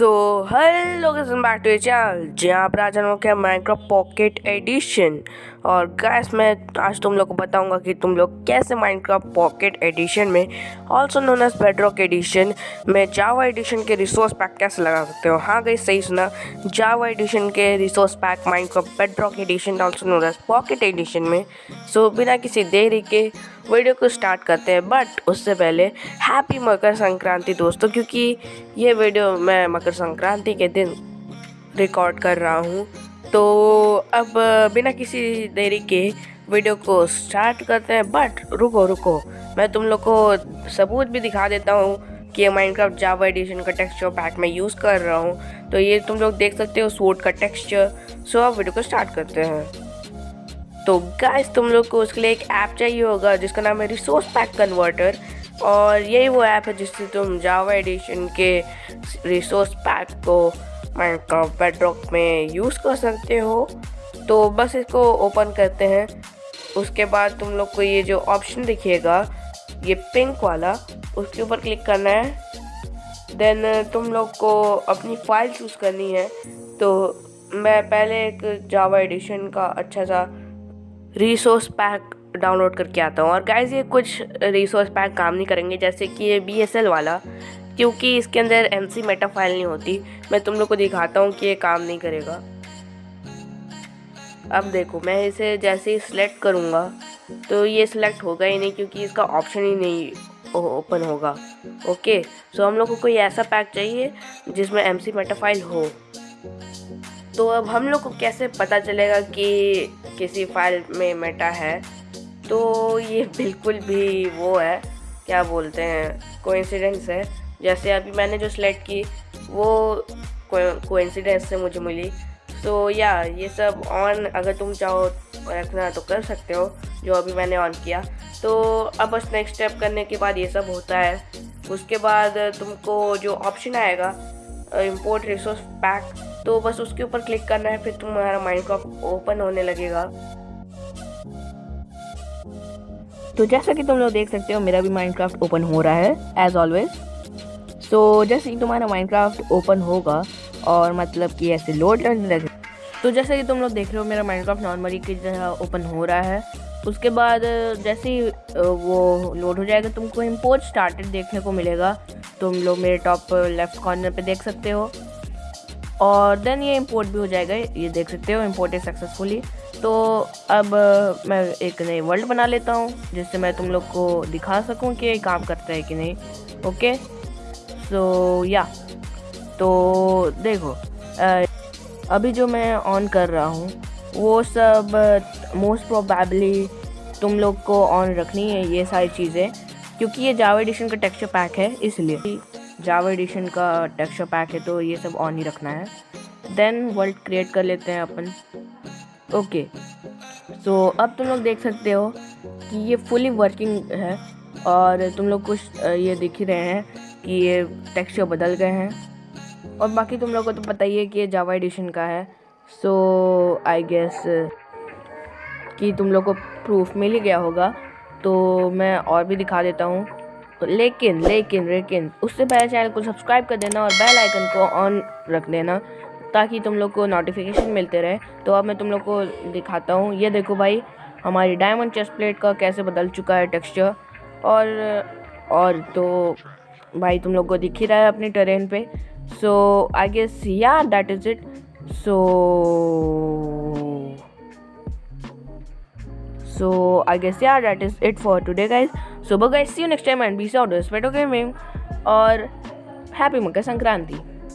So hello back to channel जहाँ पर आज हम लोग क्या माइक्रोफ्ट पॉकेट एडिशन और गैस मैं आज तुम लोग को बताऊँगा कि तुम लोग कैसे माइनक्राफ्ट पॉकेट एडिशन में also known as Bedrock edition में जावा एडिशन के रिसोर्स पैक कैसे लगा सकते हो? हाँ गई सही सुना। जावा एडिशन के resource pack Minecraft Bedrock edition also known as pocket edition में। सो बिना किसी देरी के वीडियो को स्टार्ट करते हैं। बट उससे पहले हैप्पी मकर संक्रांति दोस्तों, क्योंकि ये वीडियो मैं मकर संक्रांति के दिन रिकॉर्ड कर रहा हूँ। तो अब बिना किसी देरी के वीडियो को स्टार्ट करते हैं, बट रुको रुको। मैं तुम लोग को सबूत भी दिखा देता हूँ कि माइनक्राफ्ट जावा एडिशन का टेक्सचर पैक मैं यूज़ कर रहा हूँ। तो ये तुम लोग देख सकते हो सूट का टेक्सचर सो अब वीडियो को स्टार्ट करते हैं। तो गाइस तुम लोग को उसके लिए एक ऐप चाहिए होगा, जिसका नाम है रिसोर्स पैक कन्वर्टर और यही वो ऐप है जिससे तुम जावा एडिशन के रिसोर्स पैक को माइनक्राफ्ट बेडरॉक में यूज़ कर सकते हो। तो बस इसको ओपन करते हैं। उसके बाद तुम लोग को ये जो ऑप्शन दिखिएगा ये पिंक वाला, उसके ऊपर क्लिक करना है। देन तुम लोग को अपनी फ़ाइल चूज़ करनी है। तो मैं पहले एक जावा एडिशन का अच्छा सा रिसोर्स पैक डाउनलोड करके आता हूँ। और गाइज़ ये कुछ रिसोर्स पैक काम नहीं करेंगे, जैसे कि ये बीएसएल वाला, क्योंकि इसके अंदर एम सी मेटा फ़ाइल नहीं होती। मैं तुम लोग को दिखाता हूँ कि ये काम नहीं करेगा। अब देखो, मैं इसे जैसे ही सिलेक्ट करूँगा तो ये सिलेक्ट होगा ही नहीं, क्योंकि इसका ऑप्शन ही नहीं ओपन होगा। ओके सो हम लोग को कोई ऐसा पैक चाहिए, जिसमें एम सी मेटा फ़ाइल हो। तो अब हम लोग को कैसे पता चलेगा कि किसी फ़ाइल में मेटा है? तो ये बिल्कुल भी वो है, क्या बोलते हैं कोइंसिडेंस है। जैसे अभी मैंने जो सिलेक्ट की, वो कोइंसिडेंस से मुझे मिली। तो या ये सब ऑन अगर तुम चाहो रखना तो कर सकते हो, जो अभी मैंने ऑन किया। तो अब बस नेक्स्ट स्टेप करने के बाद ये सब होता है। उसके बाद तुमको जो ऑप्शन आएगा इंपोर्ट रिसोर्स पैक तो बस उसके ऊपर क्लिक करना है, फिर तुम्हारा माइनक्राफ्ट ओपन होने लगेगा। तो जैसा कि तुम लोग देख सकते हो, मेरा भी माइनक्राफ्ट ओपन हो रहा है एज ऑलवेज तो जैसे ही तुम्हारा माइनक्राफ्ट ओपन होगा, और मतलब कि ऐसे लोड लगे। तो जैसे कि तुम लोग देख रहे हो, मेरा माइनक्राफ्ट नॉर्मली की तरह ओपन हो रहा है। उसके बाद, जैसे ही वो लोड हो जाएगा, तुमको इम्पोर्ट स्टार्टेड देखने को मिलेगा। तुम लोग मेरे टॉप लेफ़्ट कॉर्नर पे देख सकते हो। और देन ये इम्पोर्ट भी हो जाएगा, ये देख सकते हो इम्पोर्ट सक्सेसफुली तो अब मैं एक नई वर्ल्ड बना लेता हूँ, जिससे मैं तुम लोग को दिखा सकूँ कि काम करता है कि नहीं ओके सो या तो देखो अभी जो मैं ऑन कर रहा हूँ, वो सब मोस्ट प्रोबेबली तुम लोग को ऑन रखनी है, ये सारी चीज़ें, क्योंकि ये जावा एडिशन का टेक्सचर पैक है, इसलिए। जावा एडिशन का टेक्सचर पैक है तो ये सब ऑन ही रखना है। देन वर्ल्ड क्रिएट कर लेते हैं अपन। ओके सो अब तुम लोग देख सकते हो कि ये फुली वर्किंग है और तुम लोग कुछ ये दिख ही रहे हैं कि ये टेक्सचर बदल गए हैं। और बाकी तुम लोग को तो पता ही है कि ये जावा एडिशन का है। सो आई गेस कि तुम लोग को प्रूफ मिल ही गया होगा। तो मैं और भी दिखा देता हूँ। लेकिन लेकिन लेकिन, उससे पहले चैनल को सब्सक्राइब कर देना और बेल आइकन को ऑन रख देना। ताकि तुम लोग को नोटिफिकेशन मिलते रहे। तो अब मैं तुम लोग को दिखाता हूँ। ये देखो भाई, हमारी डायमंड चेस्ट प्लेट का कैसे बदल चुका है टेक्सचर और और तो भाई तुम लोग को दिख ही रहा है अपनी ट्रेन पे। So I guess yeah that is it so so, i guess, yeah, that is it for today, guys. So, bye, guys. See you next time and be out of gaming. और happy Makar Sankranti.